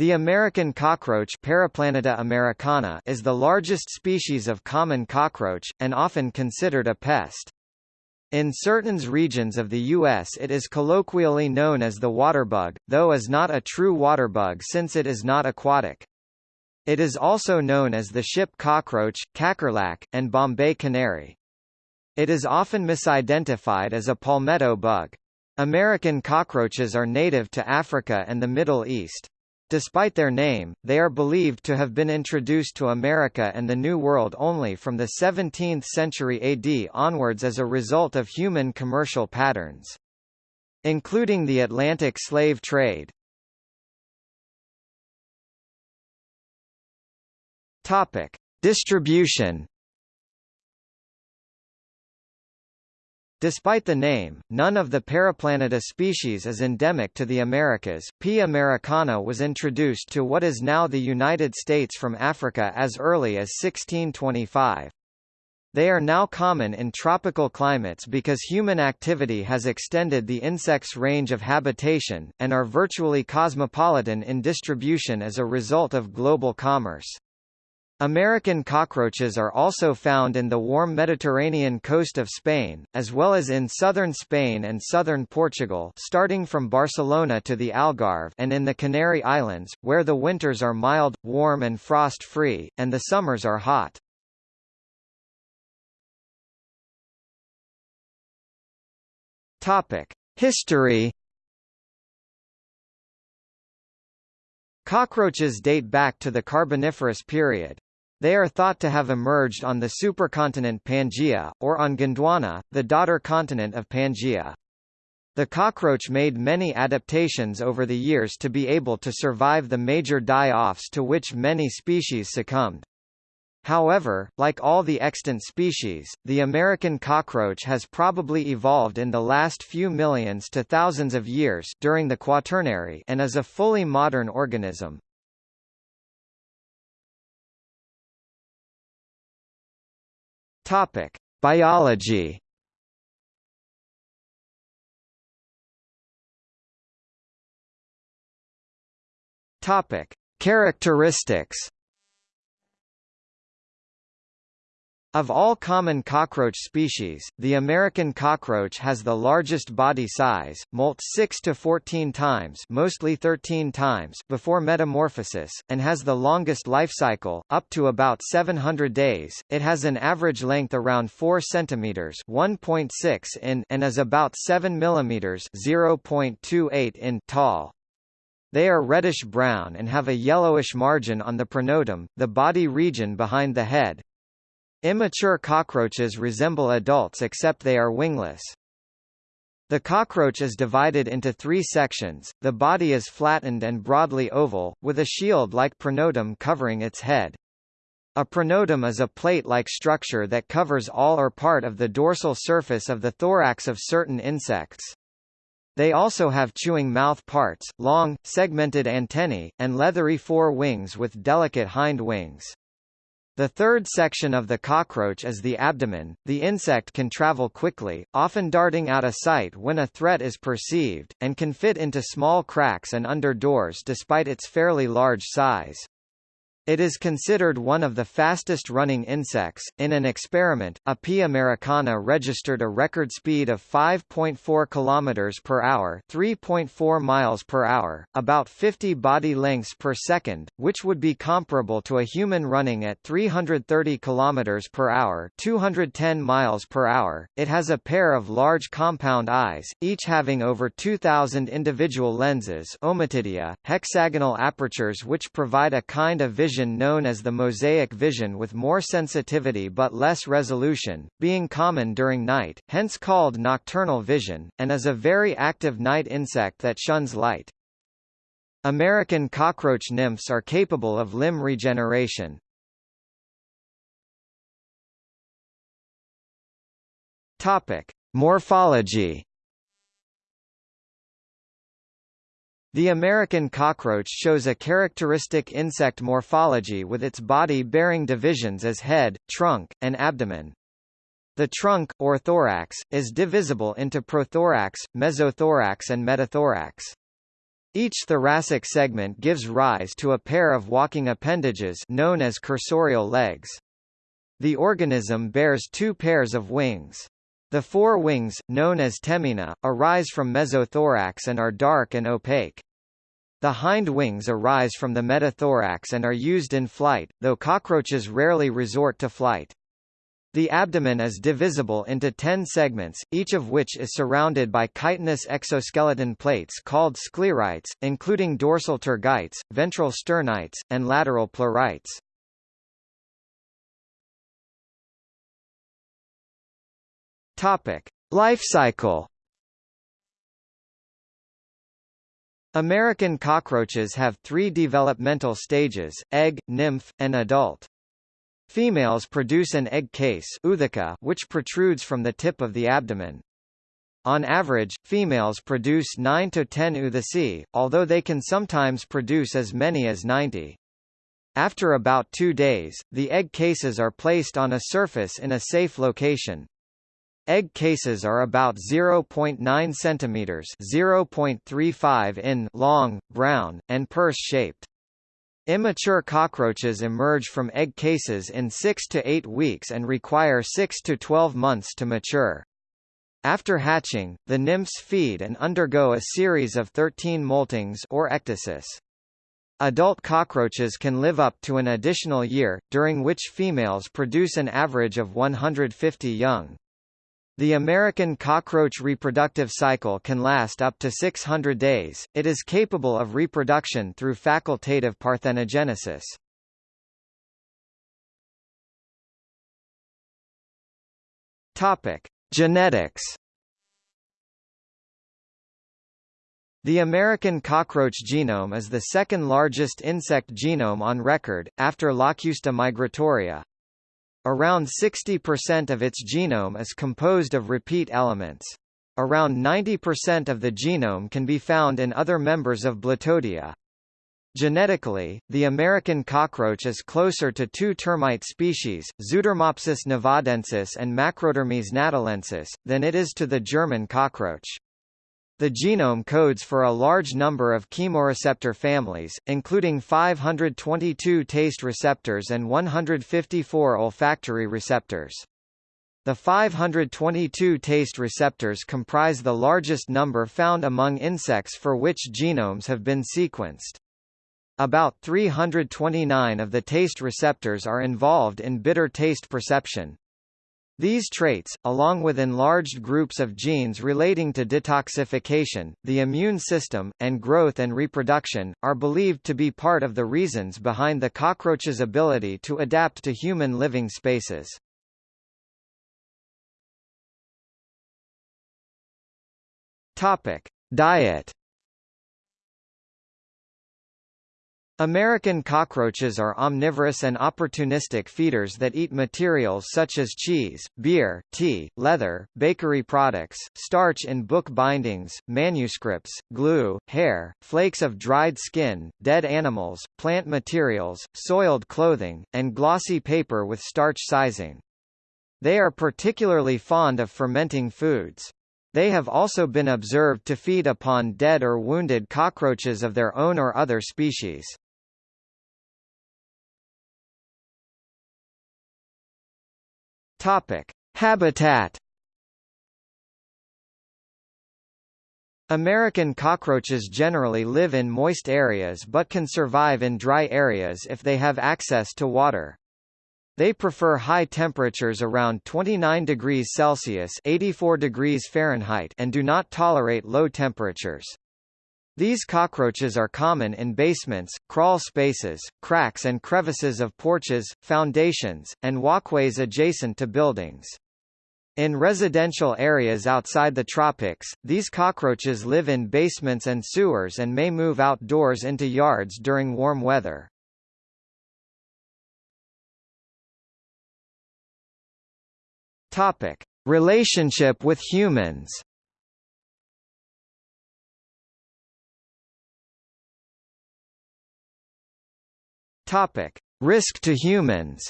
The American cockroach Periplaneta americana is the largest species of common cockroach, and often considered a pest. In certain regions of the U.S. it is colloquially known as the waterbug, though is not a true waterbug since it is not aquatic. It is also known as the ship cockroach, kakerlac, and Bombay canary. It is often misidentified as a palmetto bug. American cockroaches are native to Africa and the Middle East. Despite their name, they are believed to have been introduced to America and the New World only from the 17th century AD onwards as a result of human commercial patterns. Including the Atlantic slave trade. Distribution Despite the name, none of the Periplaneta species is endemic to the Americas. P. americana was introduced to what is now the United States from Africa as early as 1625. They are now common in tropical climates because human activity has extended the insect's range of habitation, and are virtually cosmopolitan in distribution as a result of global commerce. American cockroaches are also found in the warm Mediterranean coast of Spain, as well as in southern Spain and southern Portugal starting from Barcelona to the Algarve and in the Canary Islands, where the winters are mild, warm and frost-free, and the summers are hot. History Cockroaches date back to the Carboniferous period. They are thought to have emerged on the supercontinent Pangaea, or on Gondwana, the daughter continent of Pangaea. The cockroach made many adaptations over the years to be able to survive the major die-offs to which many species succumbed. However, like all the extant species, the American cockroach has probably evolved in the last few millions to thousands of years during the Quaternary and is a fully modern organism. Topic: Biology. Topic: Characteristics. Of all common cockroach species, the American cockroach has the largest body size, molt 6 to 14 times, mostly 13 times before metamorphosis, and has the longest life cycle, up to about 700 days. It has an average length around 4 centimeters, 1.6 in, and is about 7 millimeters, 0.28 in tall. They are reddish-brown and have a yellowish margin on the pronotum, the body region behind the head, Immature cockroaches resemble adults except they are wingless. The cockroach is divided into three sections, the body is flattened and broadly oval, with a shield-like pronotum covering its head. A pronotum is a plate-like structure that covers all or part of the dorsal surface of the thorax of certain insects. They also have chewing mouth parts, long, segmented antennae, and leathery fore wings with delicate hind wings. The third section of the cockroach is the abdomen. The insect can travel quickly, often darting out of sight when a threat is perceived, and can fit into small cracks and under doors despite its fairly large size. It is considered one of the fastest-running insects. In an experiment, a P. americana registered a record speed of 5.4 km per hour, 3.4 miles per hour, about 50 body lengths per second, which would be comparable to a human running at 330 km per hour, 210 miles per hour. It has a pair of large compound eyes, each having over 2000 individual lenses, hexagonal apertures which provide a kind of vision vision known as the mosaic vision with more sensitivity but less resolution, being common during night, hence called nocturnal vision, and is a very active night insect that shuns light. American cockroach nymphs are capable of limb regeneration. Topic: Morphology The American cockroach shows a characteristic insect morphology with its body bearing divisions as head, trunk, and abdomen. The trunk, or thorax, is divisible into prothorax, mesothorax and metathorax. Each thoracic segment gives rise to a pair of walking appendages known as cursorial legs. The organism bears two pairs of wings. The fore wings, known as tegmina, arise from mesothorax and are dark and opaque. The hind wings arise from the metathorax and are used in flight, though cockroaches rarely resort to flight. The abdomen is divisible into ten segments, each of which is surrounded by chitinous exoskeleton plates called sclerites, including dorsal tergites, ventral sternites, and lateral pleurites. Topic: Life cycle. American cockroaches have three developmental stages, egg, nymph, and adult. Females produce an egg case which protrudes from the tip of the abdomen. On average, females produce 9 to 10 oothecae, although they can sometimes produce as many as 90. After about two days, the egg cases are placed on a surface in a safe location. Egg cases are about 0.9 centimeters (0.35 in) long, brown, and purse-shaped. Immature cockroaches emerge from egg cases in 6 to 8 weeks and require 6 to 12 months to mature. After hatching, the nymphs feed and undergo a series of 13 moltings or ecdysis. Adult cockroaches can live up to an additional year, during which females produce an average of 150 young. The American cockroach reproductive cycle can last up to 600 days. It is capable of reproduction through facultative parthenogenesis. Topic: Genetics. The American cockroach genome is the second largest insect genome on record, after Locusta migratoria, Around 60% of its genome is composed of repeat elements. Around 90% of the genome can be found in other members of Blattodea. Genetically, the American cockroach is closer to two termite species, Zootermopsis nevadensis and Macrotermes natalensis, than it is to the German cockroach. The genome codes for a large number of chemoreceptor families, including 522 taste receptors and 154 olfactory receptors. The 522 taste receptors comprise the largest number found among insects for which genomes have been sequenced. About 329 of the taste receptors are involved in bitter taste perception. These traits, along with enlarged groups of genes relating to detoxification, the immune system, and growth and reproduction, are believed to be part of the reasons behind the cockroach's ability to adapt to human living spaces. Topic: Diet American cockroaches are omnivorous and opportunistic feeders that eat materials such as cheese, beer, tea, leather, bakery products, starch in book bindings, manuscripts, glue, hair, flakes of dried skin, dead animals, plant materials, soiled clothing, and glossy paper with starch sizing. They are particularly fond of fermenting foods. They have also been observed to feed upon dead or wounded cockroaches of their own or other species. Topic: Habitat. American cockroaches generally live in moist areas but can survive in dry areas if they have access to water. They prefer high temperatures around 29 degrees Celsius 84 degrees Fahrenheit and do not tolerate low temperatures. These cockroaches are common in basements, crawl spaces, cracks and crevices of porches, foundations, and walkways adjacent to buildings. In residential areas outside the tropics, these cockroaches live in basements and sewers and may move outdoors into yards during warm weather. Topic: Relationship with humans. Topic: Risk to humans.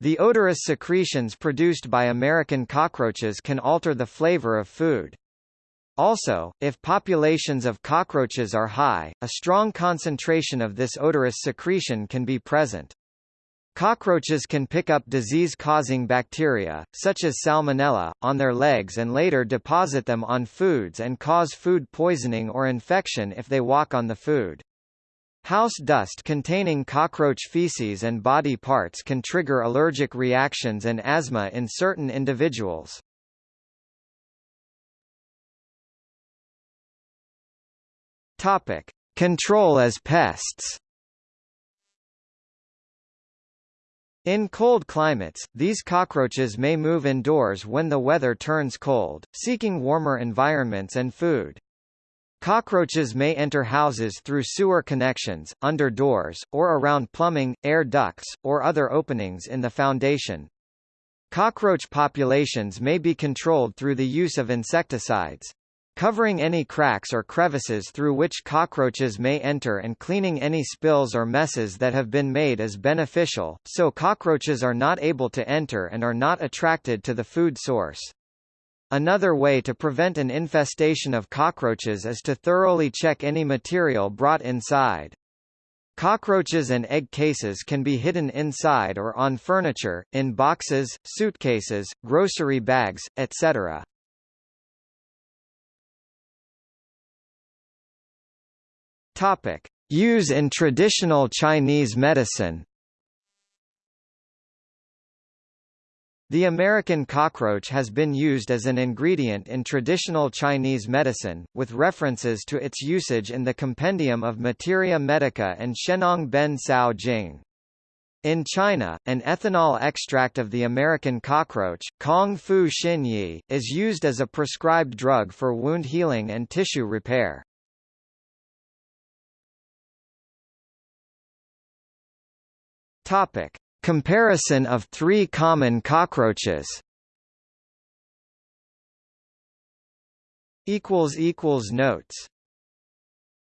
The odorous secretions produced by American cockroaches can alter the flavor of food. Also, if populations of cockroaches are high, a strong concentration of this odorous secretion can be present. Cockroaches can pick up disease-causing bacteria, such as Salmonella, on their legs and later deposit them on foods and cause food poisoning or infection if they walk on the food. House dust containing cockroach feces and body parts can trigger allergic reactions and asthma in certain individuals. Topic: Control as pests. In cold climates, these cockroaches may move indoors when the weather turns cold, seeking warmer environments and food. Cockroaches may enter houses through sewer connections, under doors, or around plumbing, air ducts, or other openings in the foundation. Cockroach populations may be controlled through the use of insecticides covering any cracks or crevices through which cockroaches may enter and cleaning any spills or messes that have been made is beneficial, so cockroaches are not able to enter and are not attracted to the food source. Another way to prevent an infestation of cockroaches is to thoroughly check any material brought inside. Cockroaches and egg cases can be hidden inside or on furniture, in boxes, suitcases, grocery bags, etc. Topic: Use in traditional Chinese medicine. The American cockroach has been used as an ingredient in traditional Chinese medicine, with references to its usage in the Compendium of Materia Medica and Shennong Ben Cao Jing. In China, an ethanol extract of the American cockroach, Kong Fu Xin Yi, is used as a prescribed drug for wound healing and tissue repair. Topic: Comparison of three common cockroaches. Equals equals notes.